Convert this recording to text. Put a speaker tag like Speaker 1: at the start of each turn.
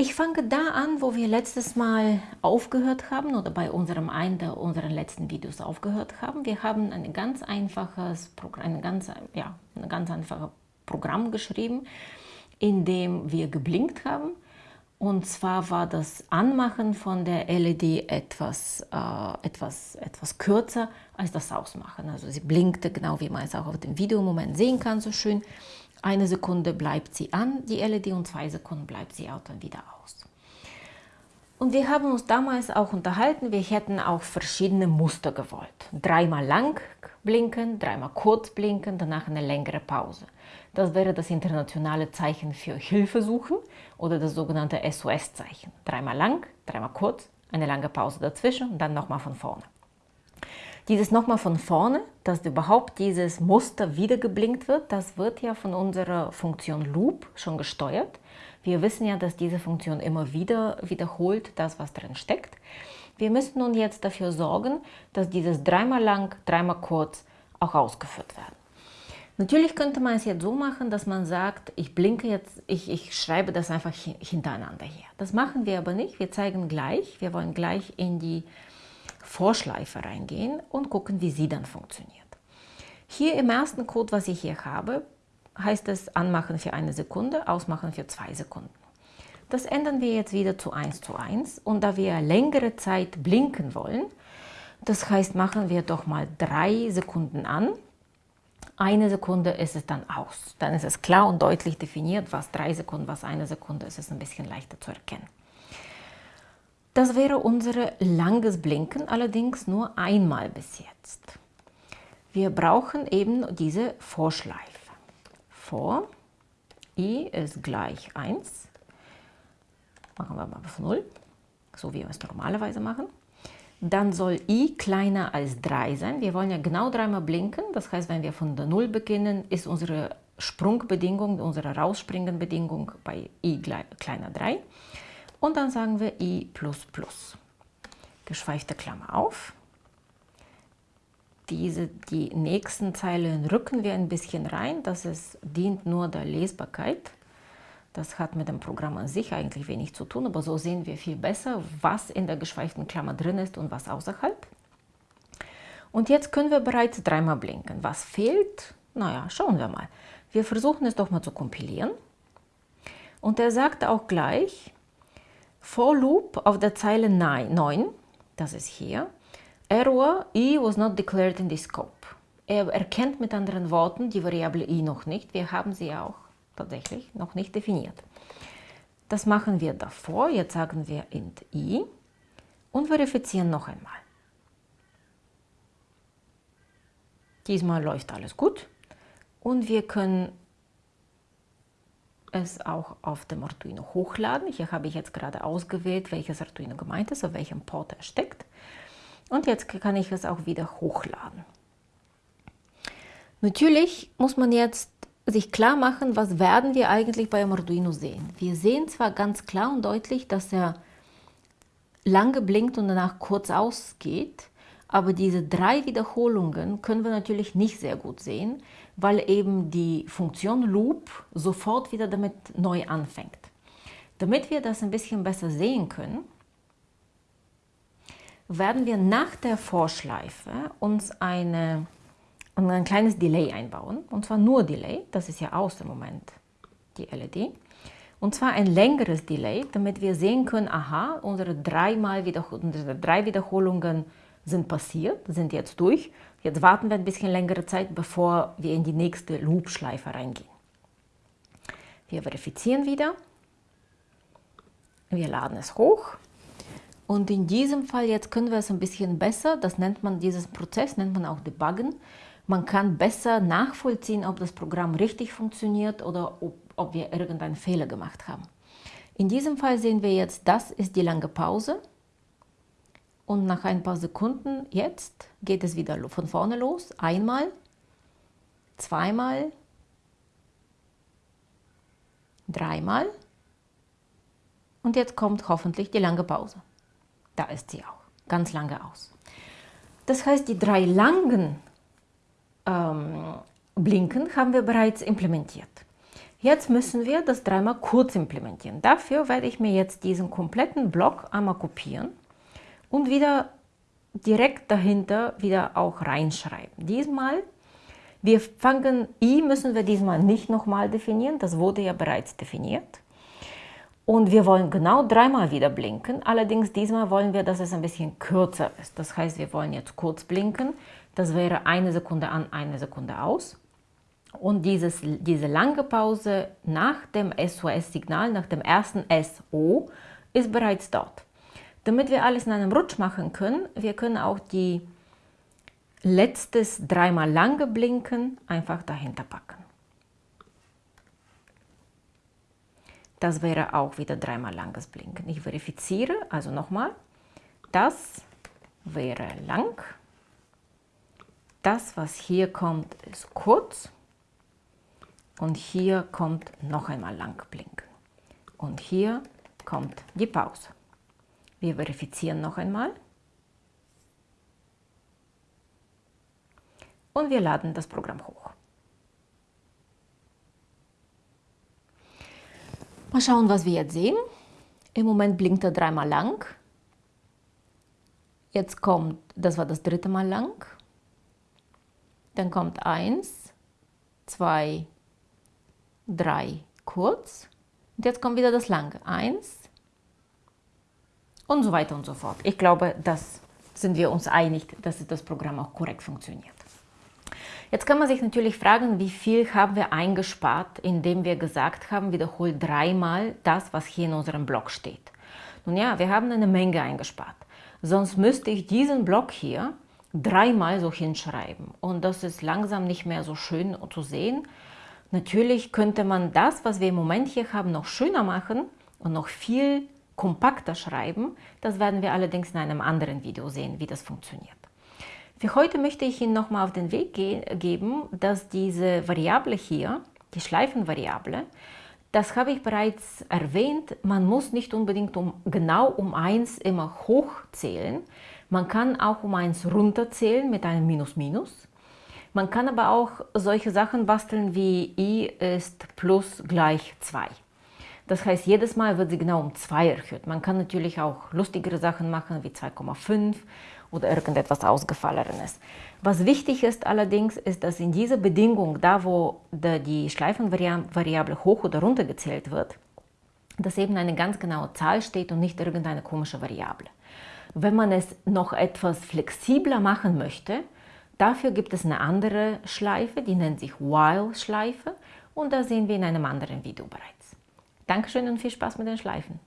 Speaker 1: Ich fange da an, wo wir letztes Mal aufgehört haben oder bei unserem einen der unseren letzten Videos aufgehört haben. Wir haben ein ganz einfaches Programm, ein ganz, ja, ein ganz einfaches Programm geschrieben, in dem wir geblinkt haben. Und zwar war das Anmachen von der LED etwas, äh, etwas, etwas kürzer als das Ausmachen. Also sie blinkte genau wie man es auch auf dem Video im Moment sehen kann, so schön. Eine Sekunde bleibt sie an, die LED, und zwei Sekunden bleibt sie auch dann wieder aus. Und wir haben uns damals auch unterhalten, wir hätten auch verschiedene Muster gewollt. Dreimal lang blinken, dreimal kurz blinken, danach eine längere Pause. Das wäre das internationale Zeichen für Hilfe suchen oder das sogenannte SOS-Zeichen. Dreimal lang, dreimal kurz, eine lange Pause dazwischen und dann nochmal von vorne. Dieses nochmal von vorne, dass überhaupt dieses Muster wieder geblinkt wird, das wird ja von unserer Funktion Loop schon gesteuert. Wir wissen ja, dass diese Funktion immer wieder wiederholt das, was drin steckt. Wir müssen nun jetzt dafür sorgen, dass dieses dreimal lang, dreimal kurz auch ausgeführt werden. Natürlich könnte man es jetzt so machen, dass man sagt, ich blinke jetzt, ich, ich schreibe das einfach hintereinander her. Das machen wir aber nicht. Wir zeigen gleich, wir wollen gleich in die Vorschleife reingehen und gucken, wie sie dann funktioniert. Hier im ersten Code, was ich hier habe, heißt es anmachen für eine Sekunde, ausmachen für zwei Sekunden. Das ändern wir jetzt wieder zu 1 zu 1 und da wir längere Zeit blinken wollen, das heißt, machen wir doch mal drei Sekunden an. Eine Sekunde ist es dann aus. Dann ist es klar und deutlich definiert, was drei Sekunden, was eine Sekunde ist, ist ein bisschen leichter zu erkennen. Das wäre unser langes Blinken, allerdings nur einmal bis jetzt. Wir brauchen eben diese Vorschleife. Vor i ist gleich 1. Machen wir mal auf 0, so wie wir es normalerweise machen. Dann soll i kleiner als 3 sein. Wir wollen ja genau dreimal blinken. Das heißt, wenn wir von der 0 beginnen, ist unsere Sprungbedingung, unsere Rausspringenbedingung bei i kleiner 3. Und dann sagen wir i++. Geschweifte Klammer auf. Diese, die nächsten Zeilen rücken wir ein bisschen rein. Das ist, dient nur der Lesbarkeit. Das hat mit dem Programm an sich eigentlich wenig zu tun, aber so sehen wir viel besser, was in der geschweiften Klammer drin ist und was außerhalb. Und jetzt können wir bereits dreimal blinken. Was fehlt? Naja, schauen wir mal. Wir versuchen es doch mal zu kompilieren. Und er sagt auch gleich, For Loop auf der Zeile 9, das ist hier, Error i was not declared in the scope. Er erkennt mit anderen Worten die Variable i noch nicht. Wir haben sie auch tatsächlich noch nicht definiert. Das machen wir davor. Jetzt sagen wir int i und verifizieren noch einmal. Diesmal läuft alles gut und wir können es auch auf dem Arduino hochladen. Hier habe ich jetzt gerade ausgewählt, welches Arduino gemeint ist, auf welchem Port er steckt. Und jetzt kann ich es auch wieder hochladen. Natürlich muss man jetzt sich klar machen, was werden wir eigentlich bei Arduino sehen. Wir sehen zwar ganz klar und deutlich, dass er lange blinkt und danach kurz ausgeht, aber diese drei Wiederholungen können wir natürlich nicht sehr gut sehen, weil eben die Funktion Loop sofort wieder damit neu anfängt. Damit wir das ein bisschen besser sehen können, werden wir nach der Vorschleife uns eine, ein kleines Delay einbauen. Und zwar nur Delay, das ist ja aus dem Moment die LED. Und zwar ein längeres Delay, damit wir sehen können, aha, unsere, dreimal Wiederhol unsere drei Wiederholungen sind passiert, sind jetzt durch. Jetzt warten wir ein bisschen längere Zeit, bevor wir in die nächste Loop-Schleife reingehen. Wir verifizieren wieder. Wir laden es hoch. Und in diesem Fall jetzt können wir es ein bisschen besser, das nennt man, dieses Prozess nennt man auch Debuggen. Man kann besser nachvollziehen, ob das Programm richtig funktioniert oder ob, ob wir irgendeinen Fehler gemacht haben. In diesem Fall sehen wir jetzt, das ist die lange Pause. Und nach ein paar Sekunden jetzt geht es wieder von vorne los. Einmal, zweimal, dreimal und jetzt kommt hoffentlich die lange Pause. Da ist sie auch, ganz lange aus. Das heißt, die drei langen ähm, Blinken haben wir bereits implementiert. Jetzt müssen wir das dreimal kurz implementieren. Dafür werde ich mir jetzt diesen kompletten Block einmal kopieren und wieder direkt dahinter wieder auch reinschreiben. Diesmal, wir fangen, i müssen wir diesmal nicht nochmal definieren, das wurde ja bereits definiert. Und wir wollen genau dreimal wieder blinken, allerdings diesmal wollen wir, dass es ein bisschen kürzer ist. Das heißt, wir wollen jetzt kurz blinken, das wäre eine Sekunde an, eine Sekunde aus. Und dieses, diese lange Pause nach dem SOS-Signal, nach dem ersten SO, ist bereits dort. Damit wir alles in einem Rutsch machen können, wir können auch die letztes dreimal lange Blinken einfach dahinter packen. Das wäre auch wieder dreimal langes Blinken. Ich verifiziere, also nochmal, das wäre lang. Das, was hier kommt, ist kurz. Und hier kommt noch einmal lang blinken. Und hier kommt die Pause. Wir verifizieren noch einmal. Und wir laden das Programm hoch. Mal schauen, was wir jetzt sehen. Im Moment blinkt er dreimal lang. Jetzt kommt, das war das dritte Mal lang. Dann kommt eins, zwei, 3 kurz und jetzt kommt wieder das lange 1 und so weiter und so fort. Ich glaube, das sind wir uns einig, dass das Programm auch korrekt funktioniert. Jetzt kann man sich natürlich fragen, wie viel haben wir eingespart, indem wir gesagt haben, wiederhol dreimal das, was hier in unserem Blog steht. Nun ja, wir haben eine Menge eingespart. Sonst müsste ich diesen Block hier dreimal so hinschreiben. Und das ist langsam nicht mehr so schön zu sehen. Natürlich könnte man das, was wir im Moment hier haben, noch schöner machen und noch viel kompakter schreiben. Das werden wir allerdings in einem anderen Video sehen, wie das funktioniert. Für heute möchte ich Ihnen nochmal auf den Weg ge geben, dass diese Variable hier, die Schleifenvariable, das habe ich bereits erwähnt, man muss nicht unbedingt um, genau um 1 immer hochzählen. Man kann auch um 1 runterzählen mit einem Minus Minus. Man kann aber auch solche Sachen basteln wie i ist plus gleich 2. Das heißt, jedes Mal wird sie genau um 2 erhöht. Man kann natürlich auch lustigere Sachen machen wie 2,5 oder irgendetwas Ausgefallenes. Was wichtig ist allerdings, ist, dass in dieser Bedingung, da wo die Schleifenvariable hoch oder runter gezählt wird, dass eben eine ganz genaue Zahl steht und nicht irgendeine komische Variable. Wenn man es noch etwas flexibler machen möchte, Dafür gibt es eine andere Schleife, die nennt sich While-Schleife und da sehen wir in einem anderen Video bereits. Dankeschön und viel Spaß mit den Schleifen.